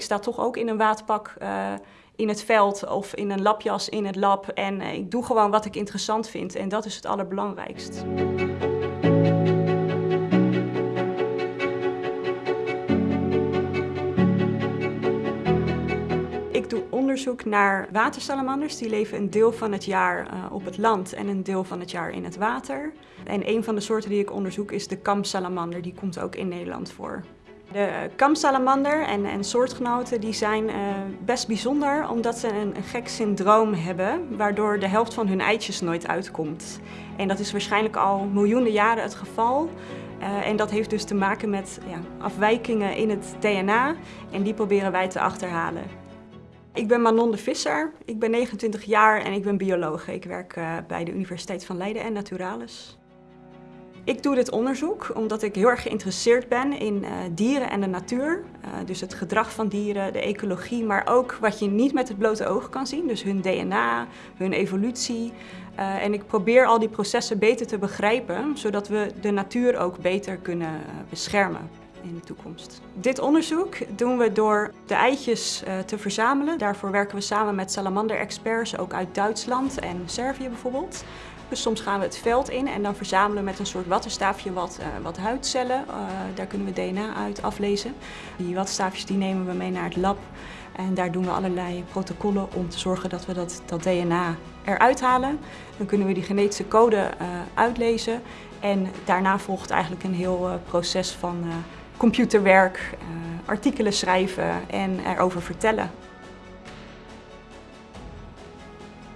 ik sta toch ook in een waterpak uh, in het veld of in een lapjas in het lab. En uh, ik doe gewoon wat ik interessant vind en dat is het allerbelangrijkst. Ik doe onderzoek naar watersalamanders. Die leven een deel van het jaar uh, op het land en een deel van het jaar in het water. En een van de soorten die ik onderzoek is de kamsalamander. Die komt ook in Nederland voor. De kamsalamander en, en soortgenoten die zijn uh, best bijzonder omdat ze een, gek syndroom hebben waardoor de helft van hun eitjes nooit uitkomt. En dat is waarschijnlijk al miljoenen jaren het geval. Uh, en dat heeft dus te maken met ja, afwijkingen in het DNA en die proberen wij te achterhalen. Ik ben Manon de Visser, ik ben 29 jaar en ik ben bioloog. Ik werk uh, bij de Universiteit van Leiden en Naturalis. Ik doe dit onderzoek omdat ik heel erg geïnteresseerd ben in uh, dieren en de natuur. Uh, dus het gedrag van dieren, de ecologie, maar ook wat je niet met het blote oog kan zien. Dus hun DNA, hun evolutie. Uh, en ik probeer al die processen beter te begrijpen, zodat we de natuur ook beter kunnen beschermen in de toekomst. Dit onderzoek doen we door de eitjes te verzamelen. Daarvoor werken we samen met salamander-experts, ook uit Duitsland en Servië bijvoorbeeld. Dus soms gaan we het veld in en dan verzamelen we met een soort wattenstaafje wat, uh, wat huidcellen. Uh, daar kunnen we DNA uit aflezen. Die wattenstaafjes die nemen we mee naar het lab. En daar doen we allerlei protocollen om te zorgen dat we dat, dat DNA eruit halen. Dan kunnen we die genetische code uh, uitlezen. En daarna volgt eigenlijk een heel proces van computerwerk, artikelen schrijven en erover vertellen.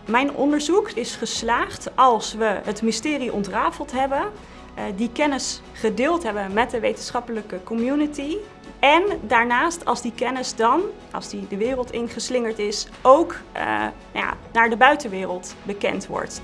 Mijn onderzoek is geslaagd als we het mysterie ontrafeld hebben, die kennis gedeeld hebben met de wetenschappelijke community en daarnaast als die kennis dan, als die de wereld ingeslingerd is, ook uh, ja, naar de buitenwereld bekend wordt.